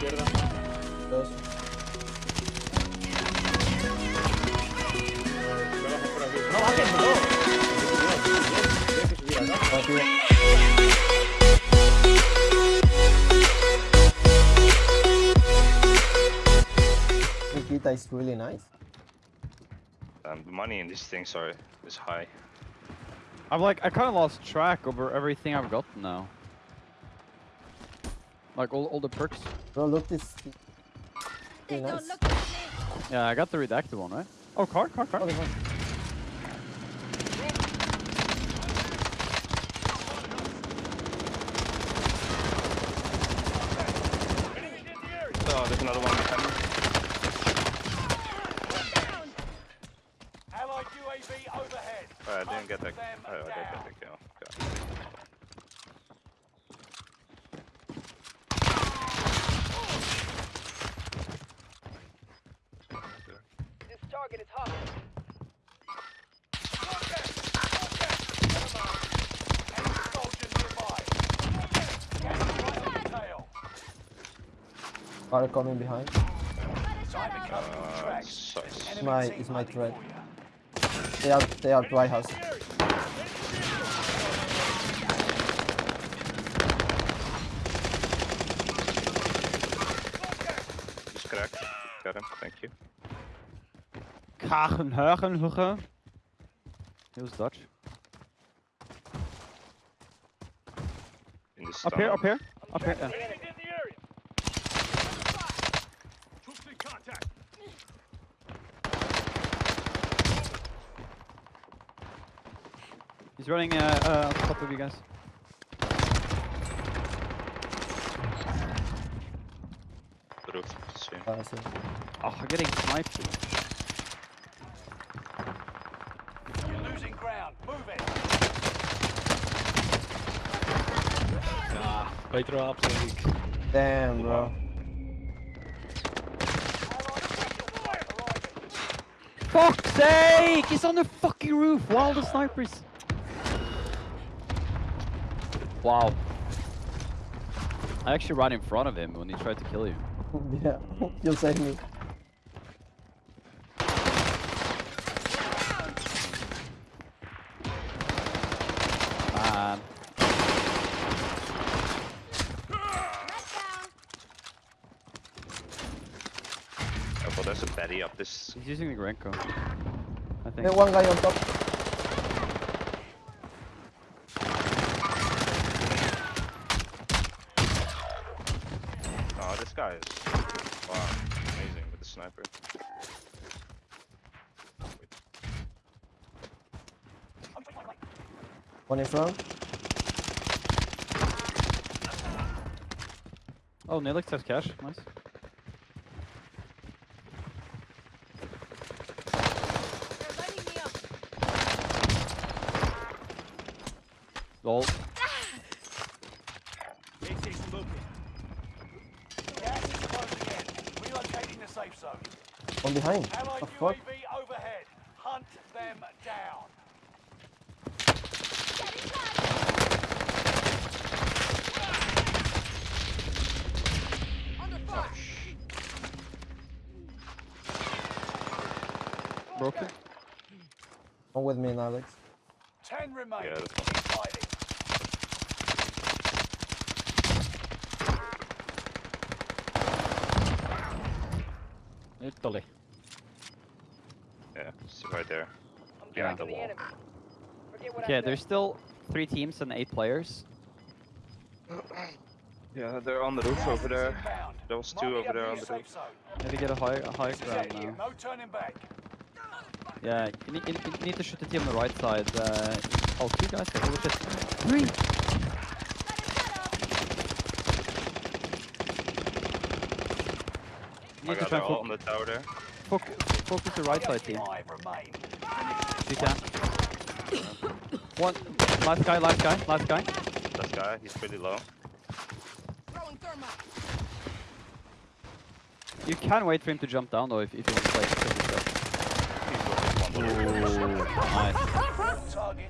izquierda. Dos. Me bajo. No bajes, bro. Tienes que subir acá. Nikita is really nice. Um, the money in these things are is high. I'm like, I kind of lost track over everything I've got now. Like all, all the perks. Bro, look this. They Really nice. look. Yeah, I got the redacted one, right? Oh, car, car, car. Okay. Oh, there's another one behind. Allied UAV overhead. Oh, I didn't get that. Oh, I did get the kill. God. This target is hot. Enemy soldier nearby. Gas right on the tail. Car coming behind. Time to come to Uh, track. my- it's my threat. They are they are White House. Just cracked. Got him. Thank you. Kagen, Hagen, Hugge. He was Dutch. In the Up here, up here, up here. Yeah. Enemies in the area. Troops in contact. He's running uh, uh, on top of you guys. Roof. See. Uh, I. Oh, I'm getting sniped. You're losing ground. Move it. Ah, beter op, denk. Damn, bro. Fuck's sake! He's on the fucking roof! While the snipers. Wow. I actually ran in front of him when he tried to kill you. yeah, you saved me. Man. Red down. Oh, there's a Betty up this. He's using the Grenko. I think. Hey, one guy on top. Oh, this wow, amazing with the sniper. One in front. Oh, Nelix has cash. Nice. They're lining me up. Lol. This is moving. Gas is closing in. Relocating the safe zone. One behind. Allied The fuck? UAV overhead. Hunt them down. Under oh, fire. Broken. One with me Alex. Ten remain. Yeah, that's Keep fighting. Italy. Yeah, it's right there. I'm Behind the wall. enemy. Forget what I Okay, there's still three teams and eight players. Yeah, they're on the roof over there. Inbound. There was two over there new on the roof. zone. Maybe get a high, a high ground now. No turning back. Yeah, you need, you need- to shoot the team on the right side. Uh, oh, two guys. there. Holy shit. Three. Got they're all on the tower there. foc- focus the right side team. Five remain. If you can. One. Last guy, last guy, last guy. This guy, he's pretty low. You can wait for him to jump down though if, if you want to play. Ooh, nice.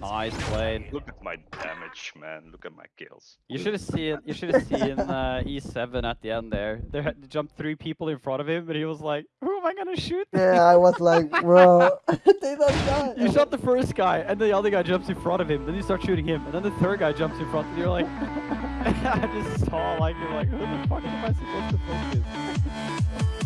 Nice play. Look at my damage, man. Look at my kills. You should have seen. You should have seen uh, E7 at the end there. There had jumped three people in front of him, and he was like, "Who am I gonna shoot?" Yeah, I was like, bro, they don't die. You shot the first guy, and the other guy jumps in front of him. Then you start shooting him, and then the third guy jumps in front, and you're like, I just saw like you're like, who the fuck am I supposed to focus?